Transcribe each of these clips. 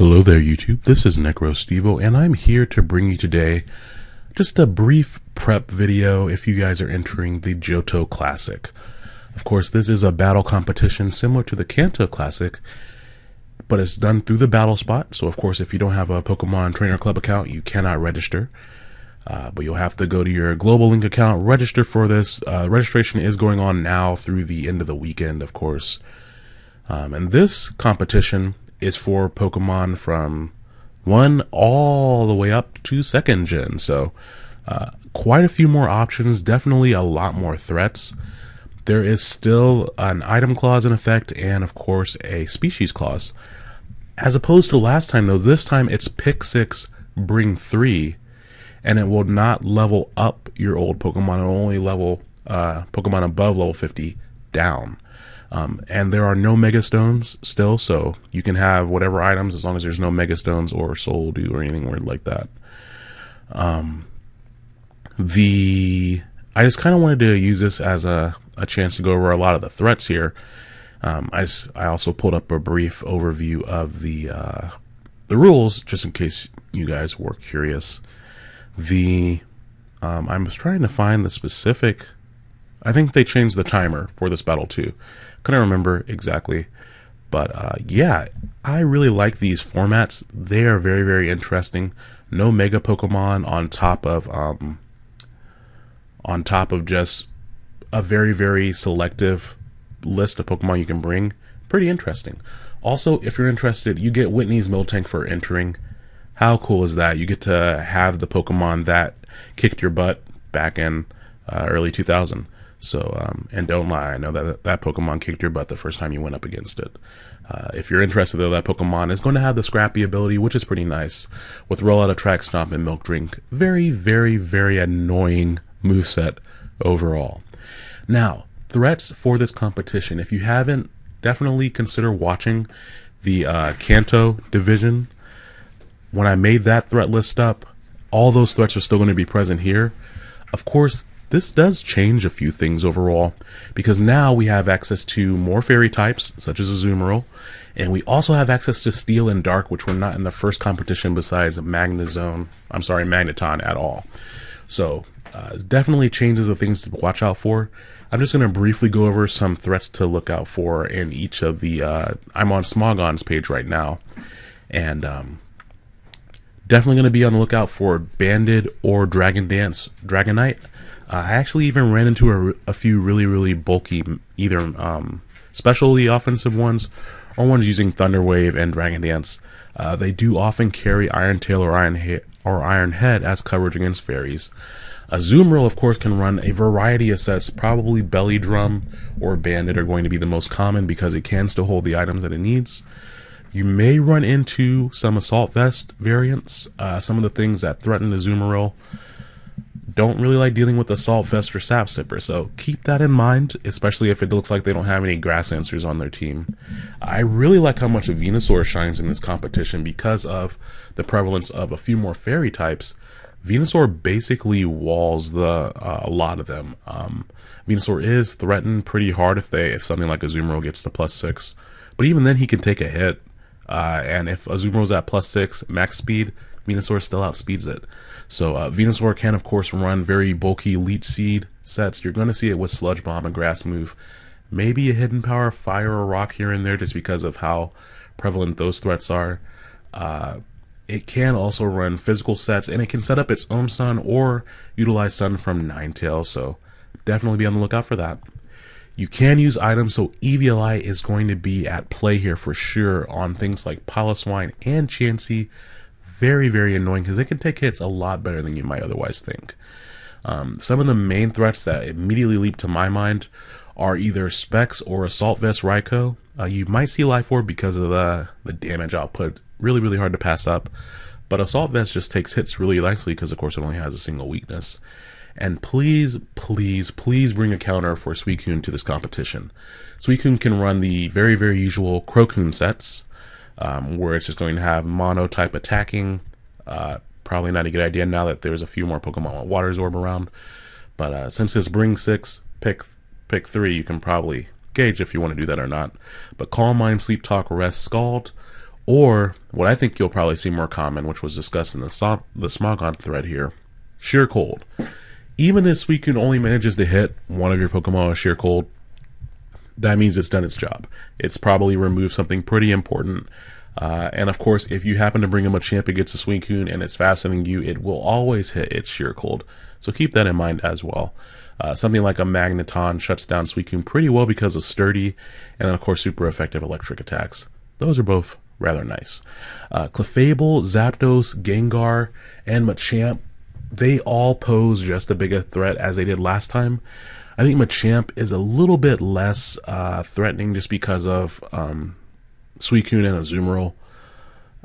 Hello there, YouTube. This is NecroStevo, and I'm here to bring you today just a brief prep video if you guys are entering the Johto Classic. Of course, this is a battle competition similar to the Kanto Classic, but it's done through the battle spot. So, of course, if you don't have a Pokemon Trainer Club account, you cannot register. Uh, but you'll have to go to your Global Link account, register for this. Uh, registration is going on now through the end of the weekend, of course. Um, and this competition is for Pokemon from one all the way up to second gen. So, uh, quite a few more options, definitely a lot more threats. There is still an item clause in effect, and of course, a species clause. As opposed to last time, though, this time it's pick six, bring three, and it will not level up your old Pokemon, it will only level uh, Pokemon above level 50 down. Um, and there are no Mega Stones still, so you can have whatever items as long as there's no Mega Stones or Soul Dew or anything weird like that. Um, the I just kind of wanted to use this as a, a chance to go over a lot of the threats here. Um, I, I also pulled up a brief overview of the uh, the rules just in case you guys were curious. The um, I was trying to find the specific I think they changed the timer for this battle too. Couldn't remember exactly. But uh, yeah, I really like these formats. They are very, very interesting. No mega Pokemon on top of um, on top of just a very, very selective list of Pokemon you can bring. Pretty interesting. Also, if you're interested, you get Whitney's Miltank for entering. How cool is that? You get to have the Pokemon that kicked your butt back in uh, early 2000. So, um, and don't lie, I know that that Pokemon kicked your butt the first time you went up against it. Uh, if you're interested, though, that Pokemon is going to have the Scrappy ability, which is pretty nice, with Roll Out Attract, Stomp, and Milk Drink. Very, very, very annoying moveset overall. Now, threats for this competition. If you haven't, definitely consider watching the uh, Kanto division. When I made that threat list up, all those threats are still going to be present here. Of course, this does change a few things overall, because now we have access to more fairy types, such as Azumarill, and we also have access to Steel and Dark, which were not in the first competition besides Magnezone, I'm sorry, Magneton at all. So, uh, definitely changes of things to watch out for. I'm just going to briefly go over some threats to look out for in each of the. Uh, I'm on Smogon's page right now, and um, definitely going to be on the lookout for Banded or Dragon Dance Dragonite. Uh, I actually even ran into a, a few really, really bulky, either um, specialty offensive ones or ones using Thunder Wave and Dragon Dance. Uh, they do often carry Iron Tail or Iron, he- or Iron Head as coverage against fairies. A Azumarill, of course, can run a variety of sets. Probably Belly Drum or Banded are going to be the most common because it can still hold the items that it needs. You may run into some Assault Vest variants. Uh, some of the things that threaten Azumarill don't really like dealing with Assault Vest or Sap Sipper, so keep that in mind, especially if it looks like they don't have any Grass Answers on their team. I really like how much a Venusaur shines in this competition because of the prevalence of a few more fairy types. Venusaur basically walls the uh, a lot of them. Um, Venusaur is threatened pretty hard if they if something like Azumarill gets to plus six, but even then he can take a hit. Uh, and if Azumarill's at plus six max speed, Venusaur still outspeeds it. So uh, Venusaur can, of course, run very bulky Leech Seed sets. You're going to see it with Sludge Bomb and Grass Move. Maybe a Hidden Power, Fire or Rock here and there just because of how prevalent those threats are. Uh, it can also run physical sets, and it can set up its own sun or utilize sun from Ninetales, so definitely be on the lookout for that. You can use items, so Eviolite is going to be at play here for sure on things like Piloswine and Chansey, very, very annoying because they can take hits a lot better than you might otherwise think. Um, some of the main threats that immediately leap to my mind are either Specs or Assault Vest Raikou. Uh, you might see Life Orb because of the, the damage output. Really, really hard to pass up. But Assault Vest just takes hits really nicely because, of course, it only has a single weakness. And please, please, please bring a counter for Suicune to this competition. Suicune can run the very, very usual CroCune sets, um, where it's just going to have mono type attacking. Uh, probably not a good idea now that there's a few more Pokemon with Water Absorb around. But uh, since it's Bring 6, pick, pick 3, you can probably gauge if you want to do that or not. But Calm Mind, Sleep Talk, Rest, Scald, Or what I think you'll probably see more common, which was discussed in the, so- the Smogon thread here, Sheer Cold. Even if Suicune only manages to hit one of your Pokemon with Sheer Cold, that means it's done its job. It's probably removed something pretty important. Uh, and of course, if you happen to bring him a champ against a Suicune and it's faster than you, it will always hit its Sheer Cold. So keep that in mind as well. Uh, something like a Magneton shuts down Suicune pretty well because of sturdy, and then of course super effective electric attacks. Those are both rather nice. Uh, Clefable, Zapdos, Gengar, and Machamp, they all pose just as big a threat as they did last time. I think Machamp is a little bit less uh, threatening just because of um, Suicune and Azumarill.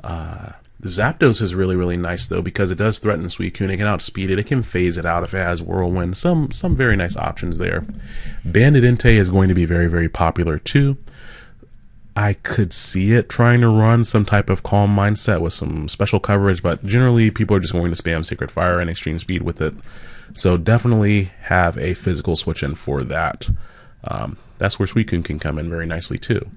Uh, Zapdos is really, really nice though because it does threaten Suicune. It can outspeed it. It can phase it out if it has Whirlwind. Some some very nice options there. Banded Entei is going to be very, very popular too. I could see it trying to run some type of calm mindset with some special coverage, but generally people are just going to spam Sacred Fire and Extreme Speed with it. So definitely have a physical switch in for that. Um, that's where Suicune can come in very nicely too.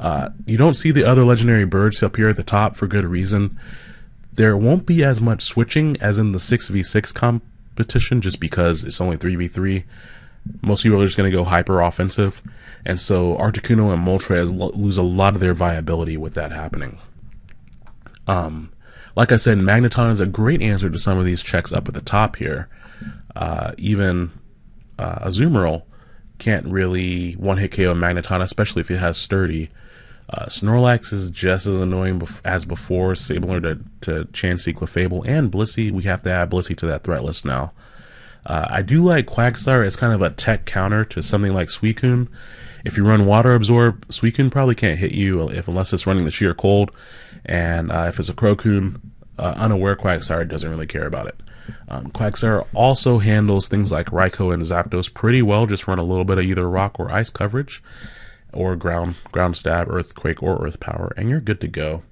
Uh, you don't see the other legendary birds up here at the top for good reason. There won't be as much switching as in the 6v6 competition just because it's only 3v3. Most people are just going to go hyper offensive. And so Articuno and Moltres lo- lose a lot of their viability with that happening. Um, like I said, Magneton is a great answer to some of these checks up at the top here. Uh, even uh, Azumarill can't really one hit KO Magneton, especially if it has Sturdy. Uh, Snorlax is just as annoying bef- as before, similar to, to Chansey, Clefable, and Blissey. We have to add Blissey to that threat list now. Uh, I do like Quagsire as kind of a tech counter to something like Suicune. If you run Water Absorb, Suicune probably can't hit you if unless it's running the Sheer Cold. And uh, if it's a CroCune, uh, unaware Quagsire doesn't really care about it. Um, Quagsire also handles things like Raikou and Zapdos pretty well. Just run a little bit of either rock or ice coverage, or ground ground stab, earthquake, or earth power, and you're good to go.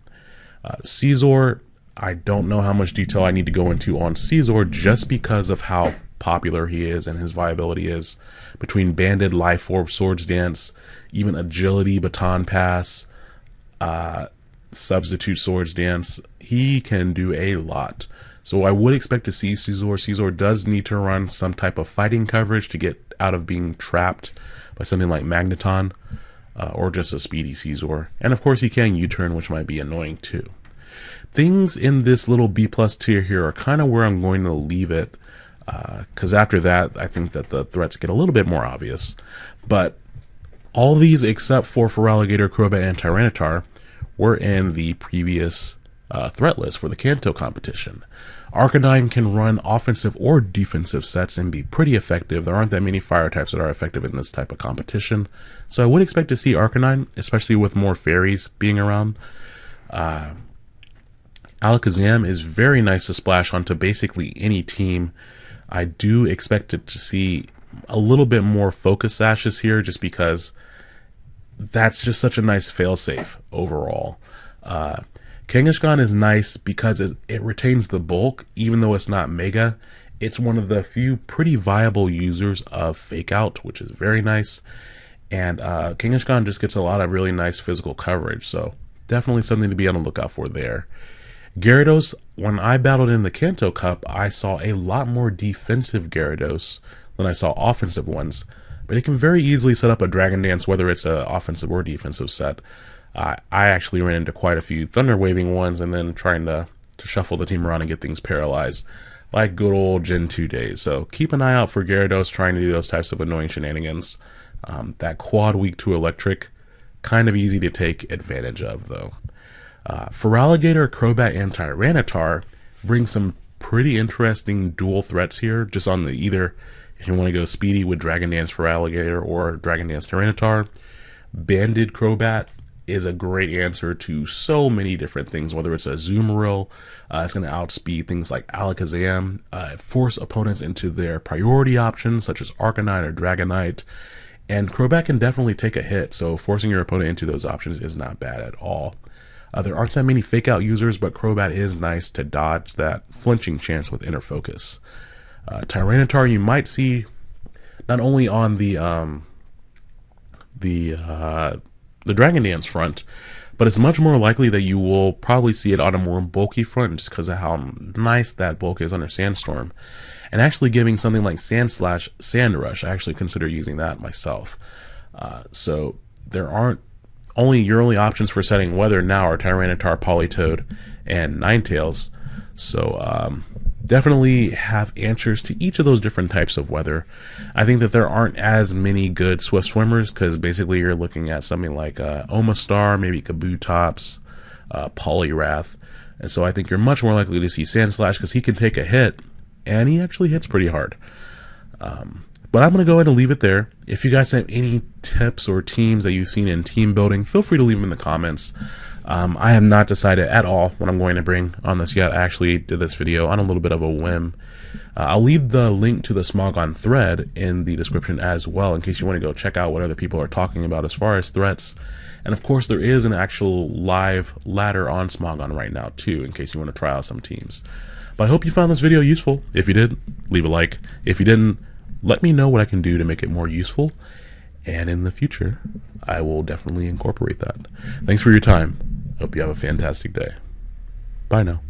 Uh, Scizor, I don't know how much detail I need to go into on Scizor just because of how popular he is and his viability is. Between Banded, Life Orb, Swords Dance, even Agility, Baton Pass, uh, Substitute Swords Dance, he can do a lot. So I would expect to see Scizor. Scizor does need to run some type of fighting coverage to get out of being trapped by something like Magneton uh, or just a speedy Scizor. And of course he can U-turn, which might be annoying too. Things in this little B plus tier here are kind of where I'm going to leave it because uh, after that, I think that the threats get a little bit more obvious. But all these, except for Feraligatr, Crobat, and Tyranitar, were in the previous uh, threat list for the Kanto competition. Arcanine can run offensive or defensive sets and be pretty effective. There aren't that many fire types that are effective in this type of competition. So I would expect to see Arcanine, especially with more fairies being around. Uh, Alakazam is very nice to splash onto basically any team. I do expect it to see a little bit more focus sashes here just because that's just such a nice failsafe overall. Uh, Kangaskhan is nice because it, it, retains the bulk, even though it's not mega. It's one of the few pretty viable users of Fake Out, which is very nice. And uh, Kangaskhan just gets a lot of really nice physical coverage, so definitely something to be on the lookout for there. Gyarados, when I battled in the Kanto Cup, I saw a lot more defensive Gyarados than I saw offensive ones. But it can very easily set up a Dragon Dance, whether it's an offensive or defensive set. Uh, I actually ran into quite a few Thunder Waving ones and then trying to, to shuffle the team around and get things paralyzed, like good old Gen 2 days. So keep an eye out for Gyarados trying to do those types of annoying shenanigans. Um, that quad weak to electric, kind of easy to take advantage of, though. Uh, Feraligatr, Crobat, and Tyranitar bring some pretty interesting dual threats here, just on the either if you want to go speedy with Dragon Dance Feraligatr or Dragon Dance Tyranitar. Banded Crobat is a great answer to so many different things, whether it's a Azumarill, uh, it's going to outspeed things like Alakazam, uh, force opponents into their priority options, such as Arcanine or Dragonite. And Crobat can definitely take a hit, so forcing your opponent into those options is not bad at all. Uh, there aren't that many fake out users, but Crobat is nice to dodge that flinching chance with inner focus. Uh, Tyranitar you might see not only on the um, the uh, the Dragon Dance front, but it's much more likely that you will probably see it on a more bulky front just because of how nice that bulk is under Sandstorm. And actually giving something like Sandslash Sand Rush, I actually consider using that myself. Uh, so there aren't only your only options for setting weather now are Tyranitar, Politoed, and Ninetales. So um, definitely have answers to each of those different types of weather. I think that there aren't as many good Swift swimmers because basically you're looking at something like uh, Omastar, maybe Kabutops, uh, Poliwrath. And so I think you're much more likely to see Sandslash because he can take a hit and he actually hits pretty hard. Um, but I'm going to go ahead and leave it there. If you guys have any tips or teams that you've seen in team building, feel free to leave them in the comments. Um, I have not decided at all what I'm going to bring on this yet. I actually did this video on a little bit of a whim. Uh, I'll leave the link to the Smogon thread in the description as well in case you want to go check out what other people are talking about as far as threats. And of course, there is an actual live ladder on Smogon right now too, in case you want to try out some teams. But I hope you found this video useful. If you did, leave a like. If you didn't, let me know what I can do to make it more useful. And in the future, I will definitely incorporate that. Thanks for your time. Hope you have a fantastic day. Bye now.